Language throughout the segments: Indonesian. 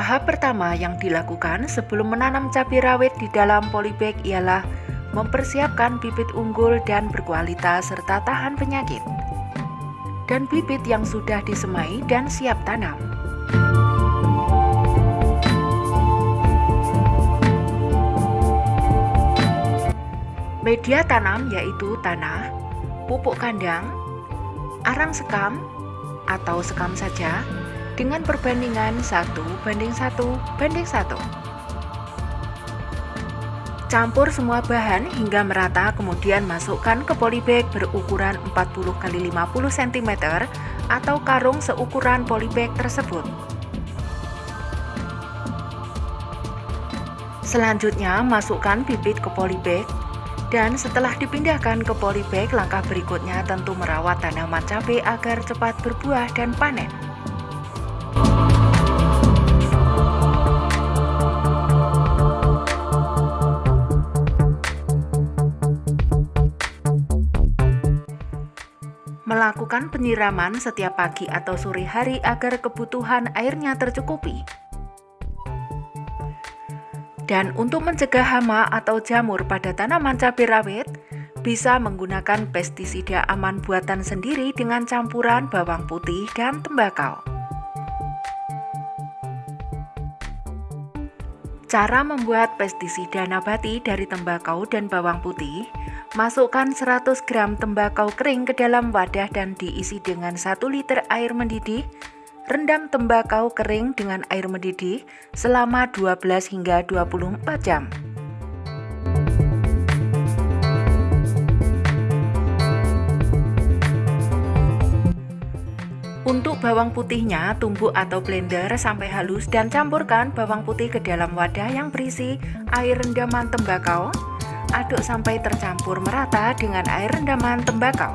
Tahap pertama yang dilakukan sebelum menanam cabai rawit di dalam polybag ialah mempersiapkan bibit unggul dan berkualitas serta tahan penyakit dan bibit yang sudah disemai dan siap tanam. Media tanam yaitu tanah, pupuk kandang, arang sekam, atau sekam saja dengan perbandingan 1 banding 1 banding 1. Campur semua bahan hingga merata kemudian masukkan ke polybag berukuran 40 x 50 cm atau karung seukuran polybag tersebut. Selanjutnya masukkan bibit ke polybag dan setelah dipindahkan ke polybag langkah berikutnya tentu merawat tanaman cabai agar cepat berbuah dan panen. Melakukan penyiraman setiap pagi atau sore hari agar kebutuhan airnya tercukupi. Dan untuk mencegah hama atau jamur pada tanaman cabai rawit, bisa menggunakan pestisida aman buatan sendiri dengan campuran bawang putih dan tembakau. Cara membuat pestisida nabati dari tembakau dan bawang putih Masukkan 100 gram tembakau kering ke dalam wadah dan diisi dengan 1 liter air mendidih. Rendam tembakau kering dengan air mendidih selama 12 hingga 24 jam. Untuk bawang putihnya, tumbuk atau blender sampai halus dan campurkan bawang putih ke dalam wadah yang berisi air rendaman tembakau, aduk sampai tercampur merata dengan air rendaman tembakau.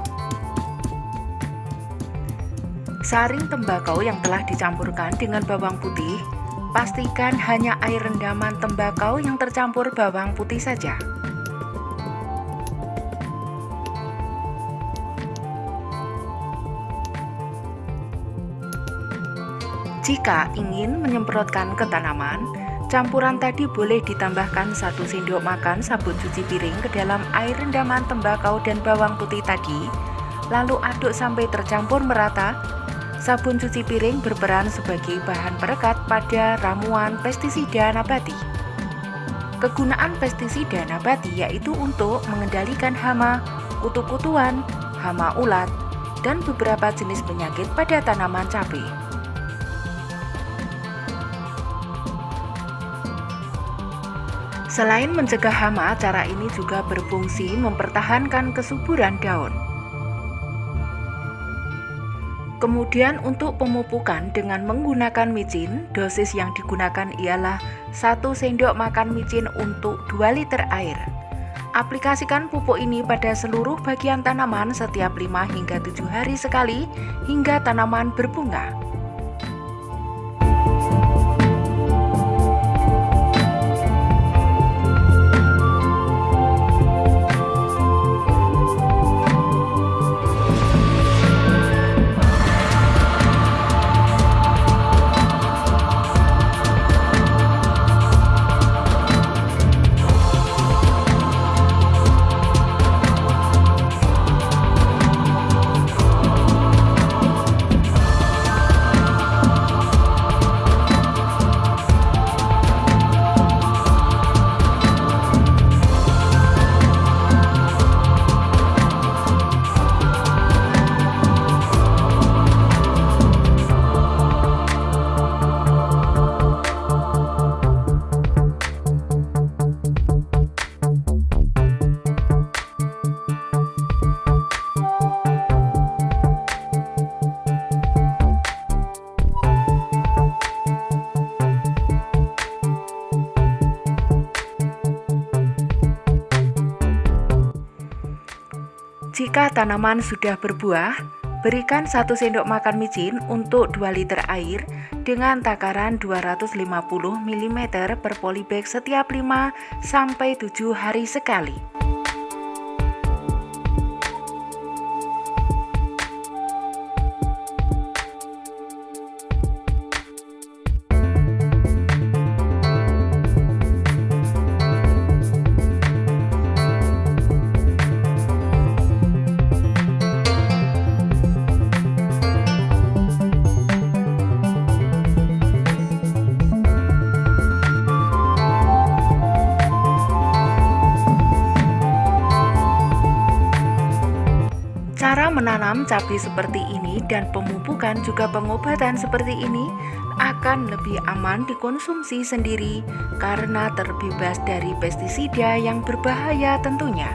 Saring tembakau yang telah dicampurkan dengan bawang putih, pastikan hanya air rendaman tembakau yang tercampur bawang putih saja. Jika ingin menyemprotkan ke tanaman, Campuran tadi boleh ditambahkan satu sendok makan sabun cuci piring ke dalam air rendaman tembakau dan bawang putih tadi, lalu aduk sampai tercampur merata. Sabun cuci piring berperan sebagai bahan perekat pada ramuan pestisida nabati. Kegunaan pestisida nabati yaitu untuk mengendalikan hama, kutu-kutuan, hama ulat, dan beberapa jenis penyakit pada tanaman cabai. Selain mencegah hama, cara ini juga berfungsi mempertahankan kesuburan daun. Kemudian untuk pemupukan dengan menggunakan micin, dosis yang digunakan ialah 1 sendok makan micin untuk 2 liter air. Aplikasikan pupuk ini pada seluruh bagian tanaman setiap 5 hingga 7 hari sekali hingga tanaman berbunga. Jika tanaman sudah berbuah, berikan 1 sendok makan micin untuk 2 liter air dengan takaran 250 mm per polybag setiap 5 sampai 7 hari sekali. Menanam cabai seperti ini dan pemupukan juga pengobatan seperti ini akan lebih aman dikonsumsi sendiri karena terbebas dari pestisida yang berbahaya tentunya.